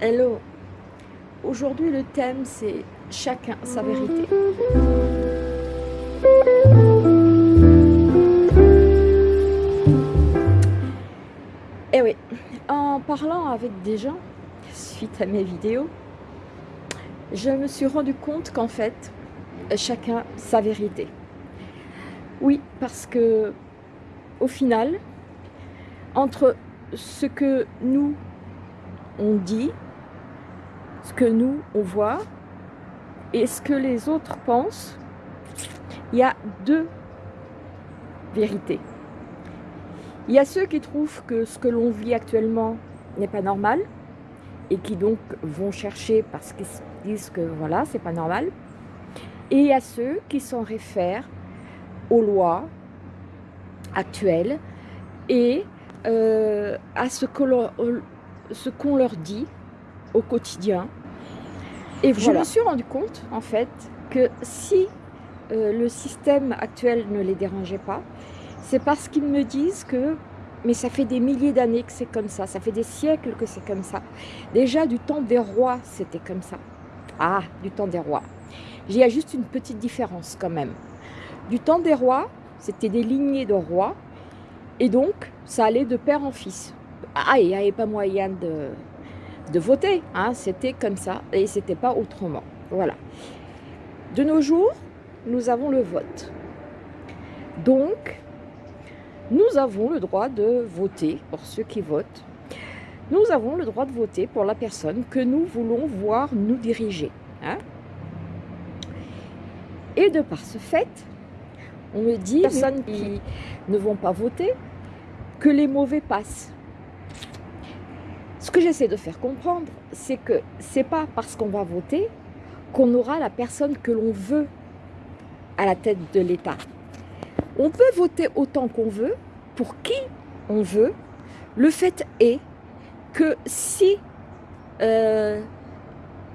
Hello. Aujourd'hui, le thème, c'est chacun sa vérité. Et eh oui, en parlant avec des gens, suite à mes vidéos, je me suis rendu compte qu'en fait, chacun sa vérité. Oui, parce que au final, entre ce que nous, on dit, ce que nous, on voit, et ce que les autres pensent, il y a deux vérités. Il y a ceux qui trouvent que ce que l'on vit actuellement n'est pas normal, et qui donc vont chercher parce qu'ils disent que voilà, c'est pas normal. Et il y a ceux qui s'en réfèrent aux lois actuelles et euh, à ce qu'on leur dit au quotidien. Et je me suis rendu compte, en fait, que si euh, le système actuel ne les dérangeait pas, c'est parce qu'ils me disent que mais ça fait des milliers d'années que c'est comme ça, ça fait des siècles que c'est comme ça. Déjà du temps des rois, c'était comme ça. Ah, du temps des rois. Il y a juste une petite différence quand même. Du temps des rois, c'était des lignées de rois, et donc ça allait de père en fils. Ah, il n'y avait pas moyen de, de voter, hein, c'était comme ça, et c'était pas autrement. Voilà. De nos jours, nous avons le vote. Donc, nous avons le droit de voter pour ceux qui votent. Nous avons le droit de voter pour la personne que nous voulons voir nous diriger. Hein. Et de par ce fait, on me dit, personnes qui ne vont pas voter, que les mauvais passent. Ce que j'essaie de faire comprendre, c'est que c'est pas parce qu'on va voter qu'on aura la personne que l'on veut à la tête de l'État. On peut voter autant qu'on veut, pour qui on veut. Le fait est que si euh,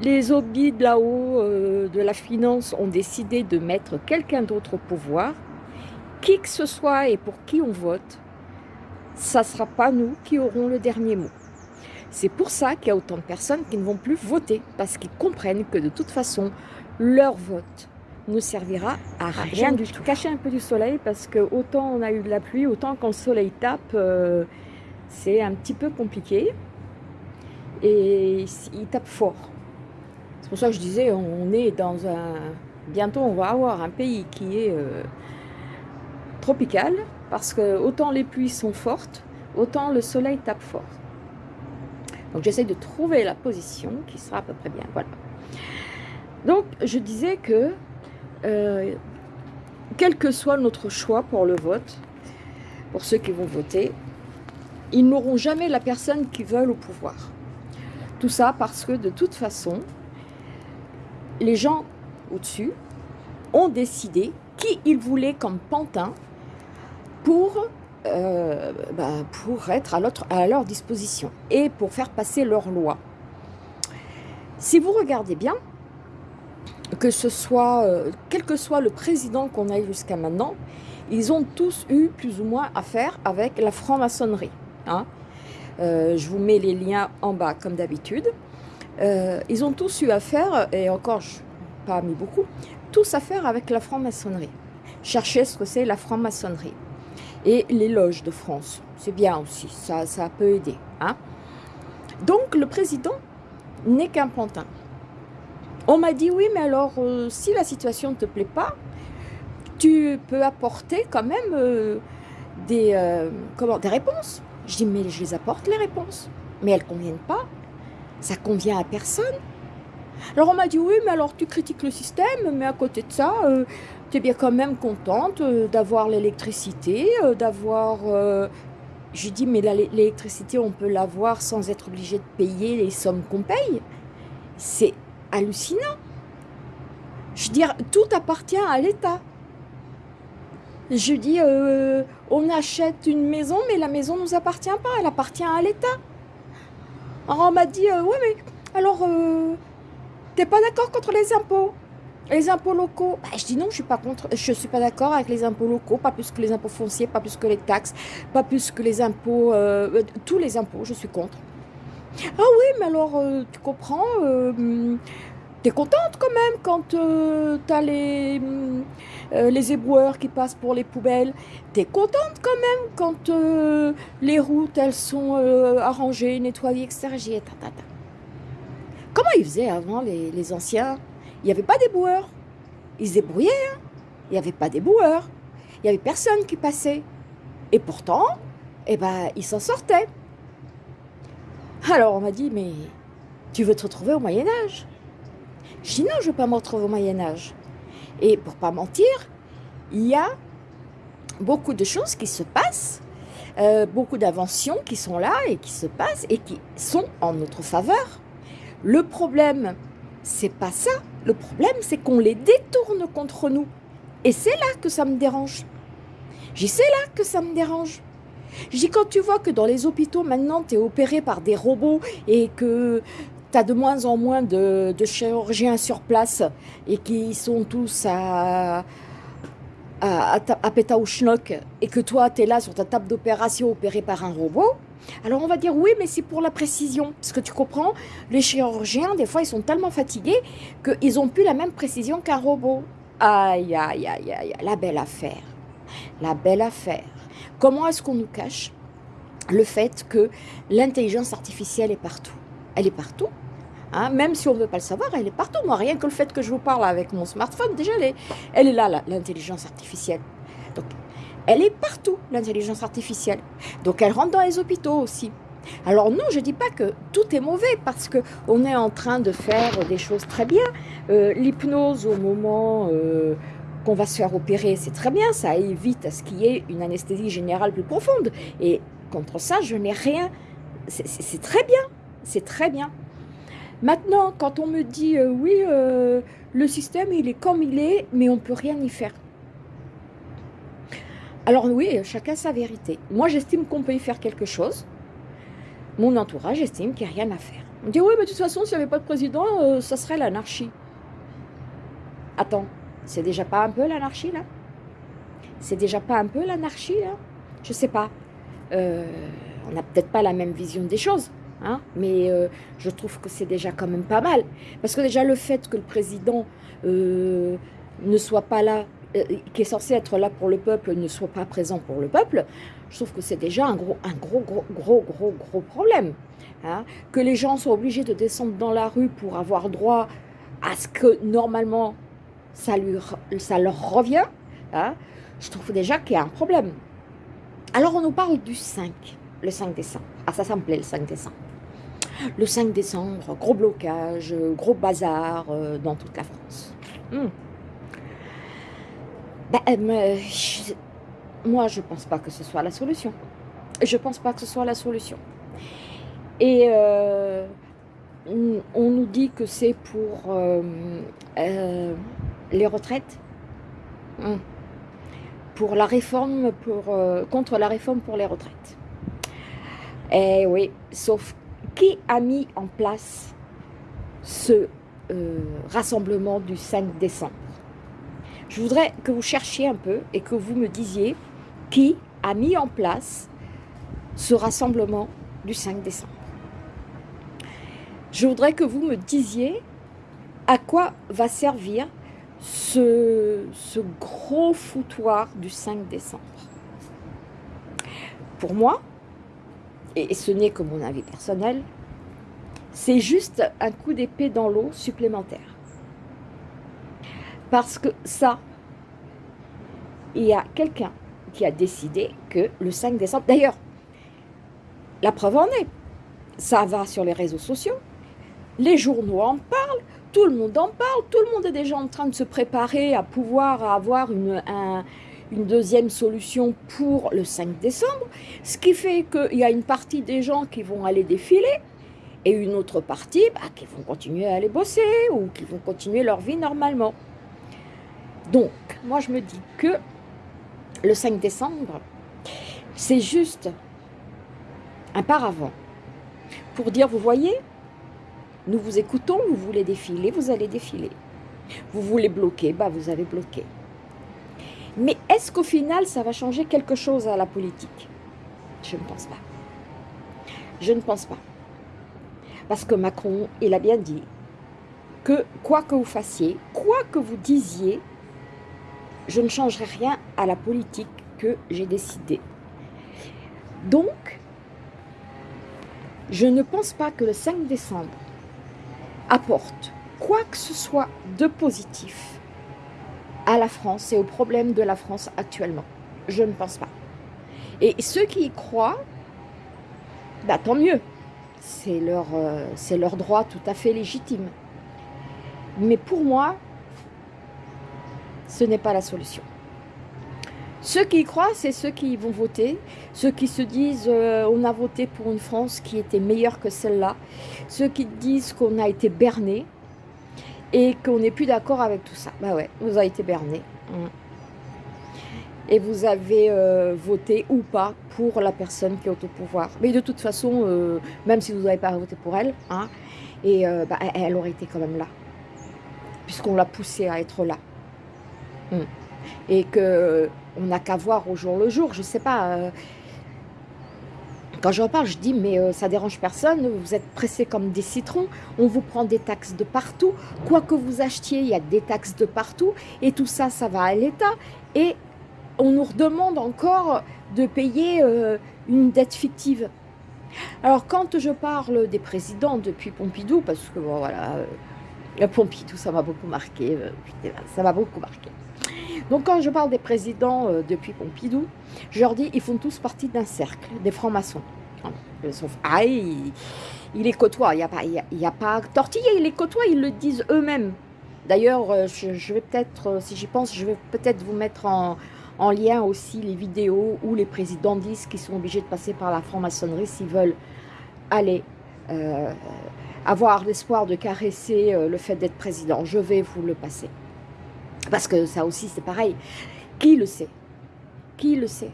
les hobbies de là-haut, euh, de la finance, ont décidé de mettre quelqu'un d'autre au pouvoir, qui que ce soit et pour qui on vote, ça ne sera pas nous qui aurons le dernier mot. C'est pour ça qu'il y a autant de personnes qui ne vont plus voter, parce qu'ils comprennent que de toute façon, leur vote ne servira à rien, du tout. Cacher un peu du soleil parce que autant on a eu de la pluie, autant quand le soleil tape, euh, c'est un petit peu compliqué. Et il tape fort. C'est pour ça que je disais, on est dans un... Bientôt on va avoir un pays qui est euh, tropical parce que autant les pluies sont fortes, autant le soleil tape fort. Donc j'essaie de trouver la position qui sera à peu près bien. Voilà. Donc je disais que euh, quel que soit notre choix pour le vote, pour ceux qui vont voter, ils n'auront jamais la personne qu'ils veulent au pouvoir. Tout ça parce que de toute façon, les gens au-dessus ont décidé qui ils voulaient comme pantin pour, euh, bah, pour être à, à leur disposition et pour faire passer leurs lois. Si vous regardez bien, que ce soit, euh, quel que soit le président qu'on a eu jusqu'à maintenant, ils ont tous eu plus ou moins affaire avec la franc-maçonnerie. Hein. Euh, je vous mets les liens en bas comme d'habitude. Ils ont tous eu affaire, et encore, je pas mis beaucoup, tous affaire avec la franc-maçonnerie. Cherchez ce que c'est la franc-maçonnerie. Et les loges de France, c'est bien aussi, ça, peut aider. Hein. Donc le président n'est qu'un pantin. On m'a dit, oui, mais alors, euh, si la situation ne te plaît pas, tu peux apporter quand même euh, des, euh, des réponses. Je dis, mais je les apporte, les réponses. Mais elles ne conviennent pas. Ça convient à personne. Alors on m'a dit, oui, mais alors tu critiques le système, mais à côté de ça, tu es bien quand même contente d'avoir l'électricité, d'avoir... Je dis, mais l'électricité, on peut l'avoir sans être obligé de payer les sommes qu'on paye. C'est hallucinant. Je veux dire, tout appartient à l'État. Je dis, euh, on achète une maison, mais la maison ne nous appartient pas, elle appartient à l'État. Alors on m'a dit, euh, ouais, mais alors, euh, t'es pas d'accord contre les impôts? Les impôts locaux? Bah, Je dis non, je suis pas contre, je suis pas d'accord avec les impôts locaux, pas plus que les impôts fonciers, pas plus que les taxes, pas plus que les impôts, tous les impôts, je suis contre. Ah oui, mais alors, euh, tu comprends, euh, t'es contente quand même quand euh, t'as les, les éboueurs qui passent pour les poubelles. T'es contente quand même quand les routes, elles sont arrangées, nettoyées, etc. Comment ils faisaient avant, les, anciens? Il n'y avait pas d'éboueurs. Ils se débrouillaient, hein. Il n'y avait pas d'éboueurs. Il n'y avait personne qui passait. Et pourtant, eh ben, ils s'en sortaient. Alors on m'a dit, mais tu veux te retrouver au Moyen-Âge Je je ne veux pas me retrouver au Moyen-Âge. Et pour pas mentir, il y a beaucoup de choses qui se passent, euh, beaucoup d'inventions qui sont là et qui se passent et qui sont en notre faveur. Le problème, c'est pas ça. Le problème, c'est qu'on les détourne contre nous. Et c'est là que ça me dérange. J'y c'est là que ça me dérange. Dis, quand tu vois que dans les hôpitaux, maintenant, tu es opéré par des robots et que tu as de moins en moins de, chirurgiens sur place et qui sont tous à, à, à, schnock et que toi, tu es là sur ta table d'opération opéré par un robot, alors on va dire oui, mais c'est pour la précision. Parce que tu comprends, les chirurgiens, des fois, ils sont tellement fatigués qu'ils n'ont plus la même précision qu'un robot. Aïe, aïe, aïe, aïe, la belle affaire. La belle affaire. Comment est-ce qu'on nous cache le fait que l'intelligence artificielle est partout? Elle est partout. Hein, même si on ne veut pas le savoir, elle est partout. Moi, rien que le fait que je vous parle avec mon smartphone, déjà, elle est, là, l'intelligence artificielle. Donc, elle est partout, l'intelligence artificielle. Donc, elle rentre dans les hôpitaux aussi. Alors non, je ne dis pas que tout est mauvais parce qu'on est en train de faire des choses très bien. Euh, l'hypnose au moment euh, qu'on va se faire opérer, c'est très bien, ça évite à ce qu'il y ait une anesthésie générale plus profonde. Et contre ça, je n'ai rien. C'est très bien, c'est très bien. Maintenant, quand on me dit euh, oui, euh, le système il est comme il est, mais on ne peut rien y faire. Alors oui, chacun sa vérité. Moi, j'estime qu'on peut y faire quelque chose. Mon entourage estime qu'il n'y a rien à faire. On dit oui, mais de toute façon, s'il n'y avait pas de président, euh, ça serait l'anarchie. Attends, c'est déjà pas un peu l'anarchie, là? C'est déjà pas un peu l'anarchie, là? Je sais pas. On n'a peut-être pas la même vision des choses, hein mais euh, je trouve que c'est déjà quand même pas mal. Parce que déjà, le fait que le président euh, ne soit pas là, qui est censé être là pour le peuple, ne soit pas présent pour le peuple, je trouve que c'est déjà un gros, un gros, gros, gros, gros, gros problème. Hein que les gens soient obligés de descendre dans la rue pour avoir droit à ce que normalement ça, lui, ça leur revient, hein, je trouve déjà qu'il y a un problème. Alors on nous parle du 5, le 5 décembre. Ah ça, ça me plaît le 5 décembre. Le 5 décembre, gros blocage, gros bazar euh, dans toute la France. Hmm. Ben, euh, moi, je ne pense pas que ce soit la solution. Je ne pense pas que ce soit la solution. Et euh, on nous dit que c'est pour les retraites hmm. pour la réforme pour, euh, contre la réforme pour les retraites. Eh oui, sauf qui a mis en place ce euh, rassemblement du 5 décembre? Je voudrais que vous cherchiez un peu et que vous me disiez qui a mis en place ce rassemblement du 5 décembre. Je voudrais que vous me disiez à quoi va servir ce, gros foutoir du 5 décembre. Pour moi, et ce n'est que mon avis personnel, c'est juste un coup d'épée dans l'eau supplémentaire. Parce que ça, il y a quelqu'un qui a décidé que le 5 décembre... D'ailleurs, la preuve en est, ça va sur les réseaux sociaux, les journaux en parlent, tout le monde en parle, tout le monde est déjà en train de se préparer à pouvoir avoir une, une deuxième solution pour le 5 décembre, ce qui fait qu'il y a une partie des gens qui vont aller défiler et une autre partie bah, qui vont continuer à aller bosser ou qui vont continuer leur vie normalement. Donc, moi je me dis que le 5 décembre, c'est juste un paravent pour dire, vous voyez, nous vous écoutons, vous voulez défiler, vous allez défiler. Vous voulez bloquer, bah vous allez bloquer. Mais est-ce qu'au final, ça va changer quelque chose à la politique? Je ne pense pas. Je ne pense pas. Parce que Macron, il a bien dit que quoi que vous fassiez, quoi que vous disiez, je ne changerai rien à la politique que j'ai décidée. Donc, je ne pense pas que le 5 décembre apporte quoi que ce soit de positif à la France et aux problèmes de la France actuellement. Je ne pense pas. Et ceux qui y croient, bah, tant mieux. C'est leur, euh, leur droit tout à fait légitime. Mais pour moi, ce n'est pas la solution. Ceux qui y croient, c'est ceux qui vont voter, ceux qui se disent euh, on a voté pour une France qui était meilleure que celle-là, ceux qui disent qu'on a été berné et qu'on n'est plus d'accord avec tout ça. Bah ouais, vous avez été berné. Mm. Et vous avez euh, voté ou pas pour la personne qui est au pouvoir. Mais de toute façon, euh, même si vous n'avez pas voté pour elle, hein, et, bah, elle aurait été quand même là. Puisqu'on l'a poussée à être là. Mm. Et que on n'a qu'à voir au jour le jour, je ne sais pas. Euh. quand je reparle, je dis, mais euh, ça dérange personne, vous êtes pressés comme des citrons, on vous prend des taxes de partout, quoi que vous achetiez, il y a des taxes de partout, et tout ça, ça va à l'État, et on nous redemande encore de payer euh, une dette fictive. Alors, quand je parle des présidents depuis Pompidou, parce que, bon, voilà, Pompidou, ça m'a beaucoup marqué, ça m'a beaucoup marqué. Donc quand je parle des présidents euh, depuis Pompidou, je leur dis, ils font tous partie d'un cercle, des francs-maçons. Ah, ils, les côtoient, il n'y a, pas, il a pas tortillé, ils les côtoient, ils le disent eux-mêmes. D'ailleurs, euh, je, vais peut-être, euh, si j'y pense, je vais peut-être vous mettre en, lien aussi les vidéos où les présidents disent qu'ils sont obligés de passer par la franc-maçonnerie s'ils veulent aller avoir l'espoir de caresser le fait d'être président. Je vais vous le passer. Parce que ça aussi, c'est pareil. Qui le sait? Qui le sait?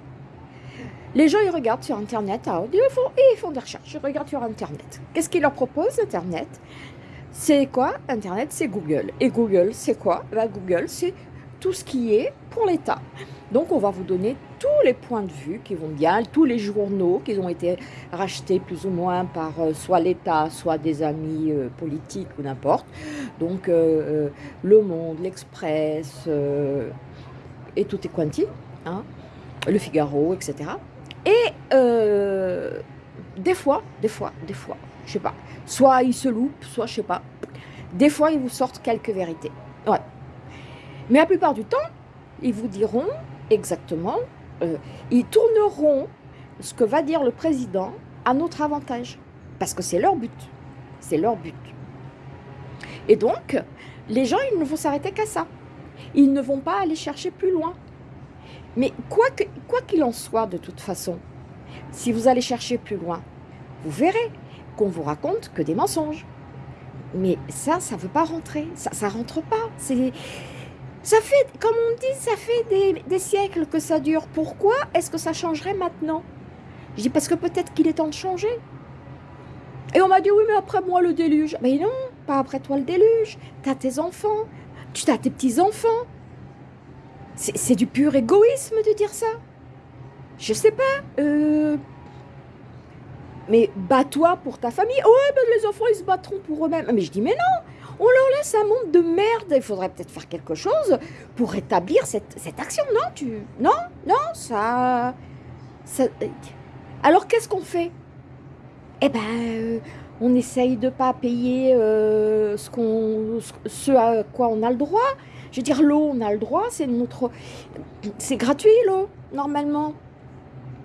Les gens, ils regardent sur Internet, ah, ils, font, ils font des recherches, ils regardent sur Internet. Qu'est-ce qu'ils leur proposent, Internet? C'est quoi? Internet, c'est Google. Et Google, c'est quoi? Bah, Google, c'est tout ce qui est pour l'État. Donc, on va vous donner tous les points de vue qui vont bien, tous les journaux qui ont été rachetés plus ou moins par euh, soit l'État, soit des amis euh, politiques ou n'importe. Donc, euh, Le Monde, l'Express, et tout est quanti, hein, Le Figaro, etc. Et des fois, des fois, des fois, je sais pas, soit ils se loupent, soit je sais pas, des fois ils vous sortent quelques vérités. Ouais. Mais la plupart du temps, ils vous diront exactement, euh, ils tourneront ce que va dire le président à notre avantage. Parce que c'est leur but. C'est leur but. Et donc, les gens, ils ne vont s'arrêter qu'à ça. Ils ne vont pas aller chercher plus loin. Mais quoi qu'il en soit, de toute façon, si vous allez chercher plus loin, vous verrez qu'on vous raconte que des mensonges. Mais ça, ça ne veut pas rentrer. Ça ne rentre pas. C'est ça fait, comme on dit, ça fait des, siècles que ça dure. Pourquoi est-ce que ça changerait maintenant? Je dis parce que peut-être qu'il est temps de changer. Et on m'a dit, oui, mais après moi le déluge. Mais non, pas après toi le déluge. Tu as tes enfants, tu as tes petits-enfants. C'est du pur égoïsme de dire ça. Je sais pas. Euh... Mais bats-toi pour ta famille. Ouais, ben les enfants, ils se battront pour eux-mêmes. Mais je dis, mais non, on leur laisse un monde de merde. Il faudrait peut-être faire quelque chose pour rétablir cette, action. Non, tu, non, non, ça, Alors qu'est-ce qu'on fait? Eh ben, euh, on essaye de pas payer euh, ce qu'on, ce à quoi on a le droit. Je veux dire, l'eau, on a le droit, c'est c'est gratuit l'eau normalement.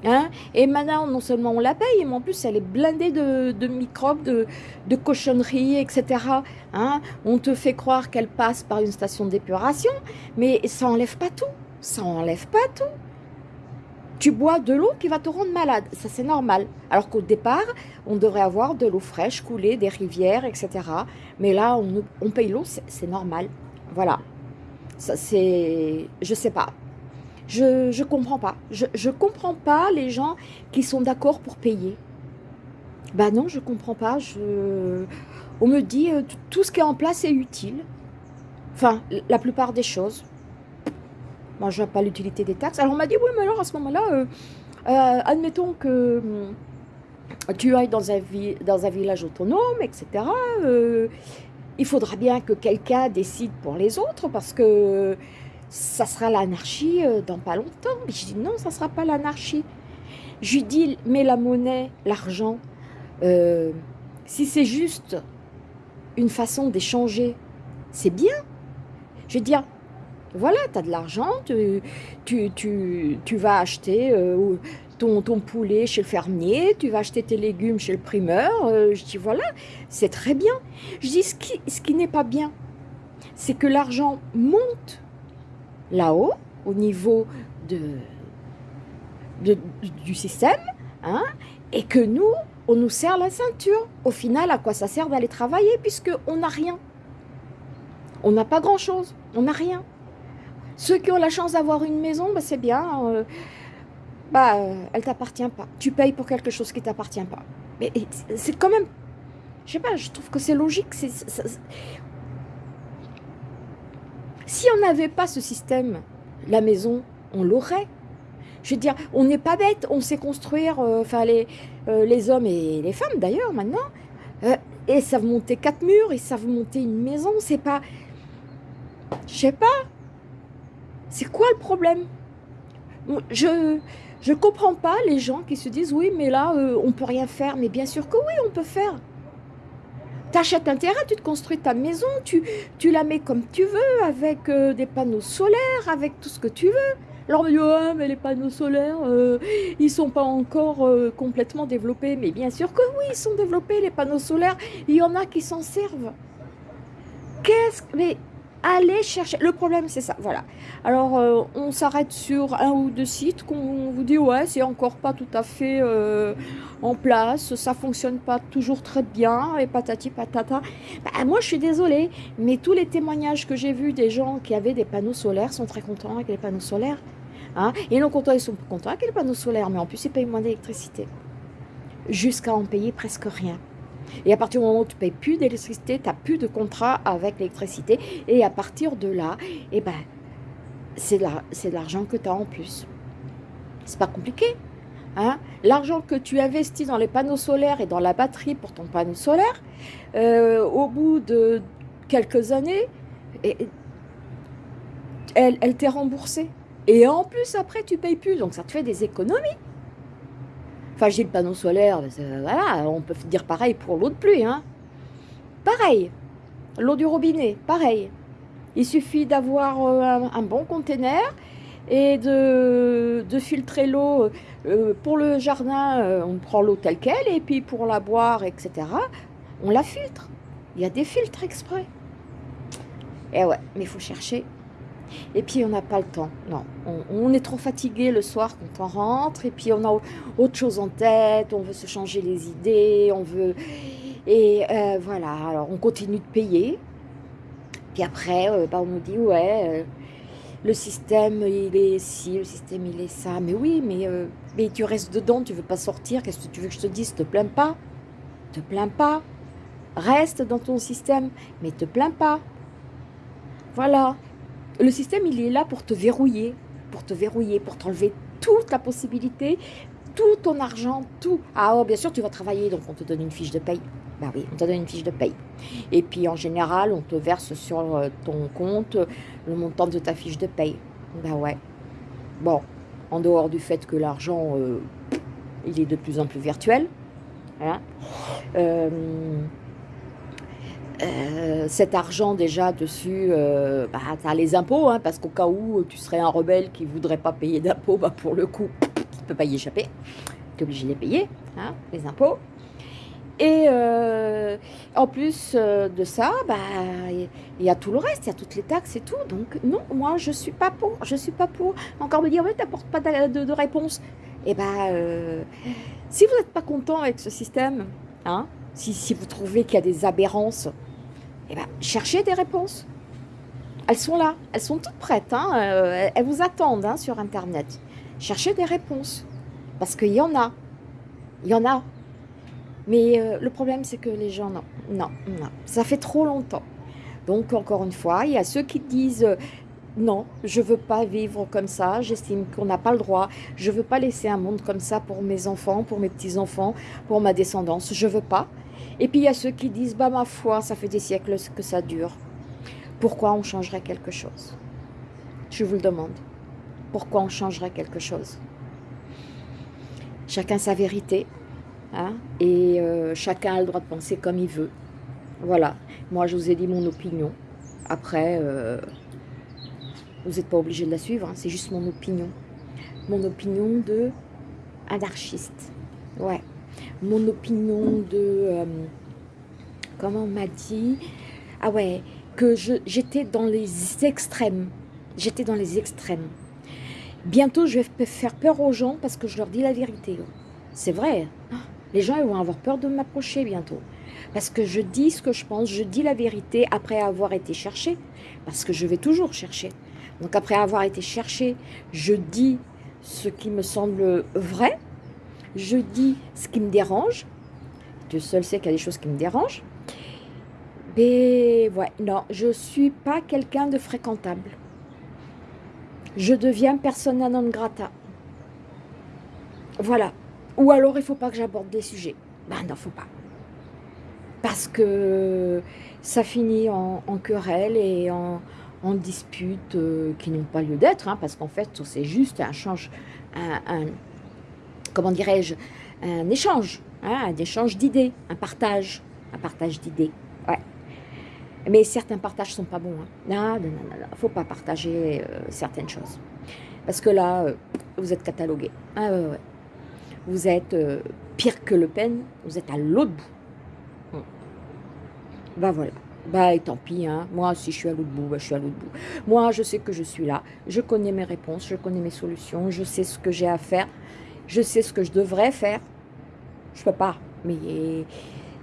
Hein et maintenant, non seulement on la paye, mais en plus, elle est blindée de, microbes, de, cochonneries, etc. Hein on te fait croire qu'elle passe par une station d'épuration, mais ça enlève pas tout. Ça enlève pas tout. Tu bois de l'eau qui va te rendre malade. Ça, c'est normal. Alors qu'au départ, on devrait avoir de l'eau fraîche coulée des rivières, etc. Mais là, on, on paye l'eau, c'est normal. Voilà. Ça, c'est... Je sais pas. Je ne comprends pas. Je ne comprends pas les gens qui sont d'accord pour payer. Ben non, je ne comprends pas. On me dit euh, tout ce qui est en place est utile. Enfin, la plupart des choses. Moi, je vois pas l'utilité des taxes. Alors, on m'a dit, oui, mais alors, à ce moment-là, euh, euh, admettons que tu ailles dans un, village autonome, etc. Euh, il faudra bien que quelqu'un décide pour les autres parce que ça sera l'anarchie euh, dans pas longtemps. Mais je dis non, ça sera pas l'anarchie. Je lui dis, mais la monnaie, l'argent, euh, si c'est juste une façon d'échanger, c'est bien. Je dire, voilà, tu as de l'argent, tu, tu, tu, vas acheter euh, ton, ton, poulet chez le fermier, tu vas acheter tes légumes chez le primeur. Euh, je dis, voilà, c'est très bien. Je dis, ce qui, ce qui n'est pas bien, c'est que l'argent monte là-haut, au niveau de, du système, hein, et que nous, on nous serre la ceinture. Au final, à quoi ça sert d'aller travailler puisqu'on n'a rien On n'a pas grand-chose, on n'a rien. Ceux qui ont la chance d'avoir une maison, bah, c'est bien, euh, bah, euh, elle t'appartient pas. Tu payes pour quelque chose qui t'appartient pas. Mais c'est quand même, je sais pas, je trouve que c'est logique. Si on n'avait pas ce système, la maison, on l'aurait. Je veux dire, on n'est pas bête, on sait construire, euh, enfin les, euh, les hommes et les femmes d'ailleurs maintenant, euh, et savent monter quatre murs, ils savent monter une maison, c'est pas... Je sais pas. C'est quoi le problème? Je je comprends pas les gens qui se disent oui mais là on peut rien faire, mais bien sûr que oui on peut faire. Tu achètes un terrain, tu te construis ta maison, tu, la mets comme tu veux, avec des panneaux solaires, avec tout ce que tu veux. Alors on mais les panneaux solaires, euh, ils sont pas encore euh, complètement développés. Mais bien sûr que oui, ils sont développés, les panneaux solaires. Il y en a qui s'en servent. Qu'est-ce que... Mais allez chercher. Le problème, c'est ça. Voilà. Alors, euh, on s'arrête sur un ou deux sites qu'on vous dit, ouais, c'est encore pas tout à fait en place. Ça fonctionne pas toujours très bien. Et patati patata. Bah, moi, je suis désolée. Mais tous les témoignages que j'ai vus des gens qui avaient des panneaux solaires sont très contents avec les panneaux solaires. Hein et non contents, ils sont contents avec les panneaux solaires, mais en plus, ils payent moins d'électricité. Jusqu'à en payer presque rien. Et à partir du moment où tu ne payes plus d'électricité, tu n'as plus de contrat avec l'électricité. Et à partir de là, eh ben, c'est de l'argent que tu as en plus. C'est pas compliqué. Hein L'argent que tu investis dans les panneaux solaires et dans la batterie pour ton panneau solaire, euh, au bout de quelques années, elle, elle t'est remboursée. Et en plus, après, tu payes plus. Donc, ça te fait des économies. Enfin, panneau solaire. On peut dire pareil pour l'eau de pluie. Hein. Pareil. L'eau du robinet, pareil. Il suffit d'avoir euh, un, bon conteneur et de, filtrer l'eau. Euh, pour le jardin, euh, on prend l'eau telle qu'elle. Et puis pour la boire, etc., on la filtre. Il y a des filtres exprès. Et ouais, mais il faut chercher et puis on n'a pas le temps, non. On, est trop fatigué le soir quand on rentre, et puis on a autre chose en tête, on veut se changer les idées, on veut... Et euh, voilà, alors on continue de payer. Puis après, euh, bah, on nous dit, ouais, euh, le système, il est ci, le système, il est ça. Mais oui, mais, mais tu restes dedans, tu veux pas sortir, qu'est-ce que tu veux que je te dise? Te plains pas, te plains pas. Reste dans ton système, mais te plains pas. Voilà. Le système, il est là pour te verrouiller, pour te verrouiller, pour t'enlever toute ta possibilité, tout ton argent, tout. Ah oh, bien sûr, tu vas travailler, donc on te donne une fiche de paye. Bah oui, on te donne une fiche de paye. Et puis en général, on te verse sur euh, ton compte le montant de ta fiche de paye. Bah ouais. Bon, en dehors du fait que l'argent, euh, il est de plus en plus virtuel. Hein. Euh, euh, cet argent déjà dessus, euh, bah, tu as les impôts, hein, parce qu'au cas où tu serais un rebelle qui ne voudrait pas payer d'impôts, bah, pour le coup, tu ne peux pas y échapper. Tu es obligé de les payer, hein, les impôts. Et euh, en plus de ça, bah, il y a tout le reste, il y a toutes les taxes et tout. Donc non, moi je suis pas pour, je suis pas pour. Encore me dire, mais tu n'apportes pas de, réponse. Et eh ben, si vous n'êtes pas content avec ce système, hein, si, si vous trouvez qu'il y a des aberrances, eh ben, cherchez des réponses. Elles sont là, elles sont toutes prêtes, hein. euh, elles vous attendent hein, sur Internet. Cherchez des réponses, parce qu'il y en a, il y en a. Mais euh, le problème, c'est que les gens, non, non, non, ça fait trop longtemps. Donc, encore une fois, il y a ceux qui disent, non, je ne veux pas vivre comme ça, j'estime qu'on n'a pas le droit, je veux pas laisser un monde comme ça pour mes enfants, pour mes petits-enfants, pour ma descendance, je veux pas. Et puis il y a ceux qui disent, bah ma foi, ça fait des siècles que ça dure. Pourquoi on changerait quelque chose? Je vous le demande. Pourquoi on changerait quelque chose? Chacun sa vérité, hein, et euh, chacun a le droit de penser comme il veut. Voilà, moi je vous ai dit mon opinion. Après, euh, vous n'êtes pas obligé de la suivre, hein, c'est juste mon opinion. Mon opinion de anarchiste. Ouais. Mon opinion de... Euh, comment on m'a dit? Ah ouais, que j'étais dans les extrêmes. J'étais dans les extrêmes. Bientôt, je vais faire peur aux gens parce que je leur dis la vérité. C'est vrai. Les gens ils vont avoir peur de m'approcher bientôt. Parce que je dis ce que je pense, je dis la vérité après avoir été cherché. Parce que je vais toujours chercher. Donc après avoir été cherché, je dis ce qui me semble vrai. Je dis ce qui me dérange. Dieu seul sait qu'il y a des choses qui me dérangent. Mais ouais, non, je ne suis pas quelqu'un de fréquentable. Je deviens persona non grata. Voilà. Ou alors, il ne faut pas que j'aborde des sujets. Ben non, faut pas. Parce que ça finit en, querelle et en, disputes euh, qui n'ont pas lieu d'être, hein, parce qu'en fait, c'est juste un change, comment dirais-je, un échange, hein, un échange d'idées, un partage, un partage d'idées. Ouais. Mais certains partages sont pas bons. Hein. Non, non, non, faut pas partager euh, certaines choses. Parce que là, euh, vous êtes catalogué. Ah ouais, ouais vous êtes euh, pire que Le Pen, vous êtes à l'autre bout. Hmm. Bah voilà. Bah et tant pis, hein. moi si je suis à l'autre bout, bah, je suis à l'autre bout. Moi je sais que je suis là, je connais mes réponses, je connais mes solutions, je sais ce que j'ai à faire, je sais ce que je devrais faire. Je peux pas, mais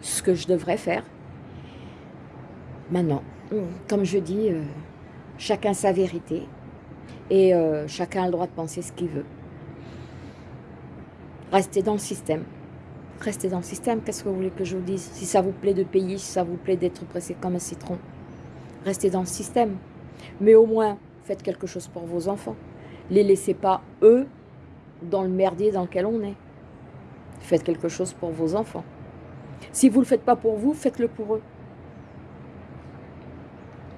ce que je devrais faire. Maintenant, comme je dis, euh, chacun sa vérité et euh, chacun a le droit de penser ce qu'il veut. Restez dans le système. Restez dans le système, qu'est-ce que vous voulez que je vous dise? Si ça vous plaît de payer, si ça vous plaît d'être pressé comme un citron, restez dans le système. Mais au moins, faites quelque chose pour vos enfants. Les laissez pas, eux, dans le merdier dans lequel on est. Faites quelque chose pour vos enfants. Si vous ne le faites pas pour vous, faites-le pour eux.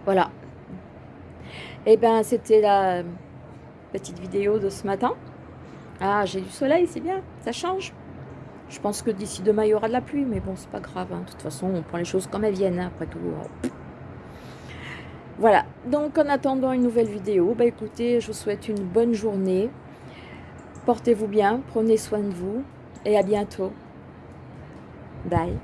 Voilà. Eh bien, c'était la petite vidéo de ce matin. Ah, j'ai du soleil, c'est bien, ça change. Je pense que d'ici demain, il y aura de la pluie, mais bon, c'est pas grave. Hein. De toute façon, on prend les choses comme elles viennent, hein, après tout. Voilà, donc en attendant une nouvelle vidéo, bah écoutez, je vous souhaite une bonne journée. Portez-vous bien, prenez soin de vous, et à bientôt. Bye.